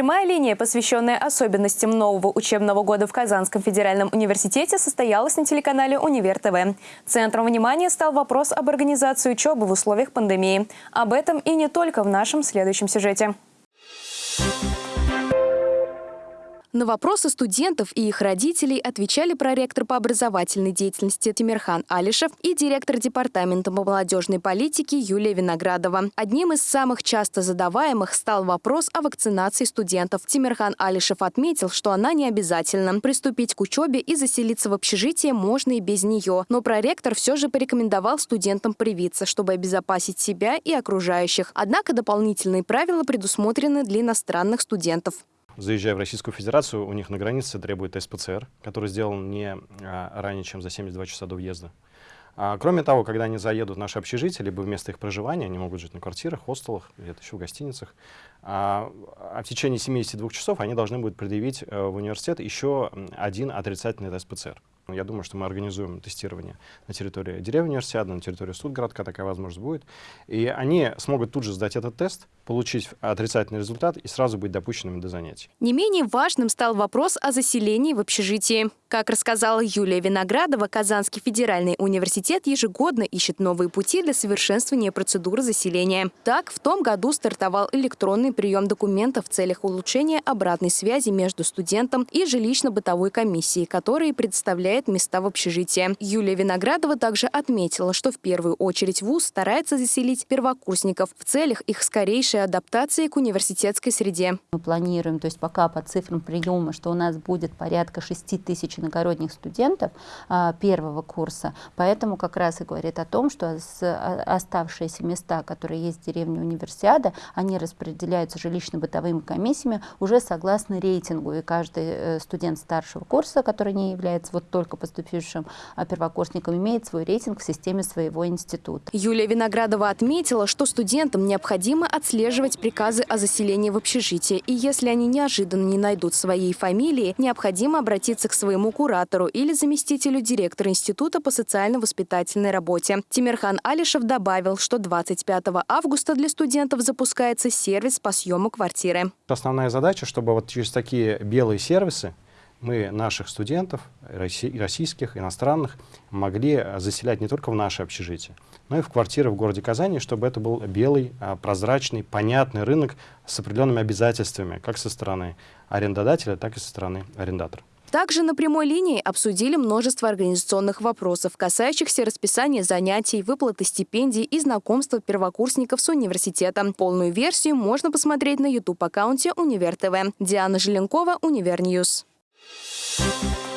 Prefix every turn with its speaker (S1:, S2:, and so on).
S1: Прямая линия, посвященная особенностям нового учебного года в Казанском федеральном университете, состоялась на телеканале «Универ ТВ». Центром внимания стал вопрос об организации учебы в условиях пандемии. Об этом и не только в нашем следующем сюжете.
S2: На вопросы студентов и их родителей отвечали проректор по образовательной деятельности Тимирхан Алишев и директор департамента молодежной политики Юлия Виноградова. Одним из самых часто задаваемых стал вопрос о вакцинации студентов. Тимирхан Алишев отметил, что она не обязательна. Приступить к учебе и заселиться в общежитие можно и без нее. Но проректор все же порекомендовал студентам привиться, чтобы обезопасить себя и окружающих. Однако дополнительные правила предусмотрены для иностранных студентов
S3: заезжая в Российскую Федерацию, у них на границе требует тест ПЦР, который сделан не а, ранее, чем за 72 часа до въезда. А, кроме того, когда они заедут в наше общежитие, либо вместо их проживания, они могут жить на квартирах, хостелах, где-то еще в гостиницах, а, а в течение 72 часов они должны будут предъявить а, в университет еще один отрицательный тест. Я думаю, что мы организуем тестирование на территории деревни универсиады, на территории Студгородка, такая возможность будет. И они смогут тут же сдать этот тест, получить отрицательный результат и сразу быть допущенными до занятий.
S2: Не менее важным стал вопрос о заселении в общежитии. Как рассказала Юлия Виноградова, Казанский федеральный университет ежегодно ищет новые пути для совершенствования процедуры заселения. Так, в том году стартовал электронный прием документов в целях улучшения обратной связи между студентом и жилищно-бытовой комиссией, которые представляет места в общежитии. Юлия Виноградова также отметила, что в первую очередь ВУЗ старается заселить первокурсников в целях их скорейшей адаптации к университетской среде.
S4: Мы планируем, то есть пока по цифрам приема, что у нас будет порядка 6 тысяч иногородних студентов а, первого курса, поэтому как раз и говорит о том, что а, оставшиеся места, которые есть в деревне Универсиада, они распределяются жилищно-бытовыми комиссиями уже согласно рейтингу, и каждый э, студент старшего курса, который не является вот только поступившим а, первокурсником, имеет свой рейтинг в системе своего института.
S2: Юлия Виноградова отметила, что студентам необходимо отслеживать приказы о заселении в общежитие, и если они неожиданно не найдут своей фамилии, необходимо обратиться к своему куратору или заместителю директора Института по социально-воспитательной работе. Тимирхан Алишев добавил, что 25 августа для студентов запускается сервис по съему квартиры.
S3: Основная задача, чтобы вот через такие белые сервисы мы наших студентов, российских, иностранных, могли заселять не только в наше общежитие, но и в квартиры в городе Казани, чтобы это был белый, а, прозрачный, понятный рынок с определенными обязательствами, как со стороны арендодателя, так и со стороны арендатора.
S2: Также на прямой линии обсудили множество организационных вопросов, касающихся расписания занятий, выплаты стипендий и знакомства первокурсников с университетом. Полную версию можно посмотреть на YouTube-аккаунте Универ ТВ. Диана Желенкова, Univer News. Thank you.